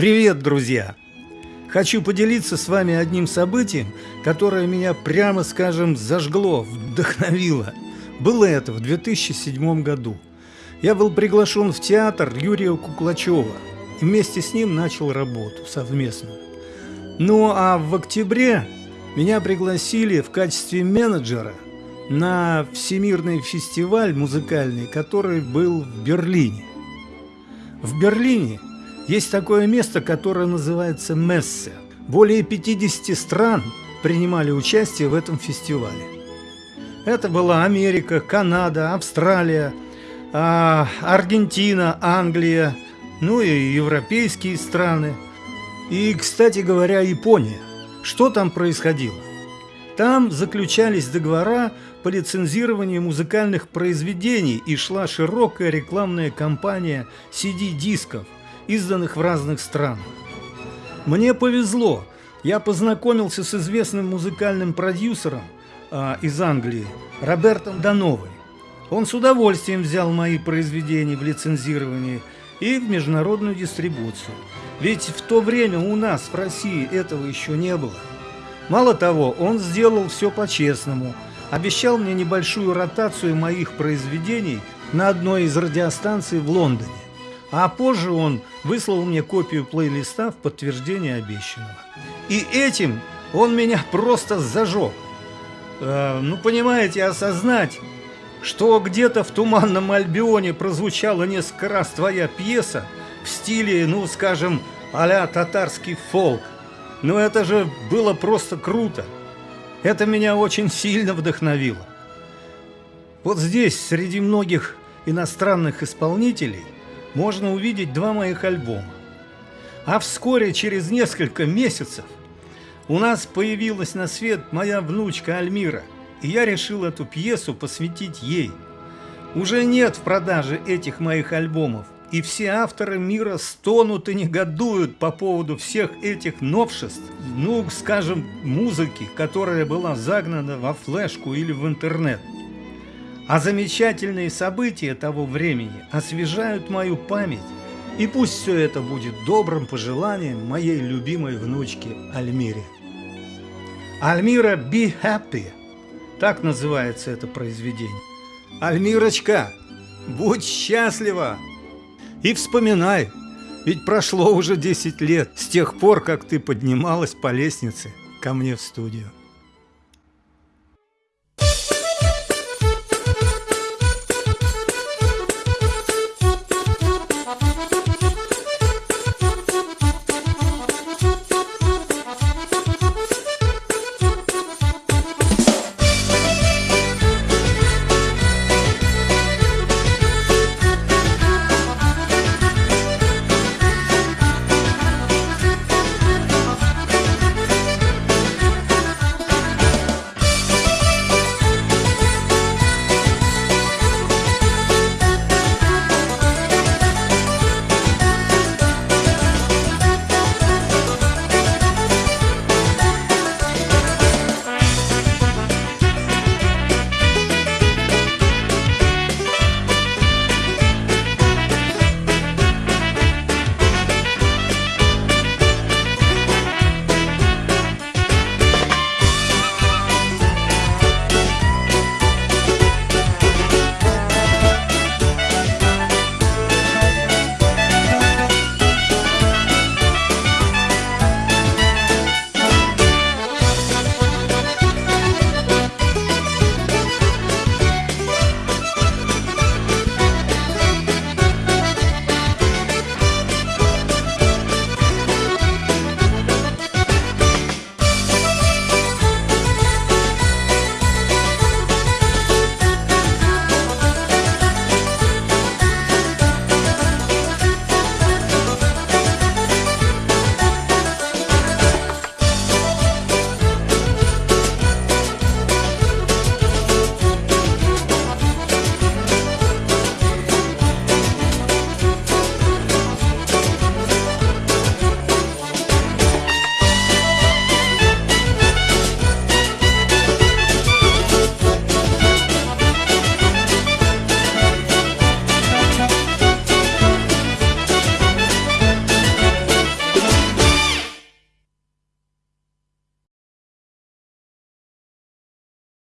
Привет, друзья! Хочу поделиться с вами одним событием, которое меня, прямо скажем, зажгло, вдохновило. Было это в 2007 году. Я был приглашен в театр Юрия Куклачева и вместе с ним начал работу совместную. Ну а в октябре меня пригласили в качестве менеджера на всемирный фестиваль музыкальный, который был в Берлине. В Берлине есть такое место, которое называется Мессе. Более 50 стран принимали участие в этом фестивале. Это была Америка, Канада, Австралия, а, Аргентина, Англия, ну и европейские страны. И, кстати говоря, Япония. Что там происходило? Там заключались договора по лицензированию музыкальных произведений и шла широкая рекламная кампания CD-дисков – изданных в разных странах. Мне повезло, я познакомился с известным музыкальным продюсером а, из Англии, Робертом Дановой. Он с удовольствием взял мои произведения в лицензирование и в международную дистрибуцию. Ведь в то время у нас в России этого еще не было. Мало того, он сделал все по-честному. Обещал мне небольшую ротацию моих произведений на одной из радиостанций в Лондоне. А позже он выслал мне копию плейлиста в подтверждение обещанного. И этим он меня просто зажег. Э, ну, понимаете, осознать, что где-то в Туманном Альбионе прозвучала несколько раз твоя пьеса в стиле, ну, скажем, а татарский фолк. Ну, это же было просто круто. Это меня очень сильно вдохновило. Вот здесь, среди многих иностранных исполнителей, можно увидеть два моих альбома. А вскоре, через несколько месяцев, у нас появилась на свет моя внучка Альмира, и я решил эту пьесу посвятить ей. Уже нет в продаже этих моих альбомов, и все авторы мира стонут и негодуют по поводу всех этих новшеств, ну, скажем, музыки, которая была загнана во флешку или в интернет. А замечательные события того времени освежают мою память, и пусть все это будет добрым пожеланием моей любимой внучке Альмире. Альмира Be Happy, так называется это произведение. Альмирочка, будь счастлива! И вспоминай, ведь прошло уже 10 лет с тех пор, как ты поднималась по лестнице ко мне в студию.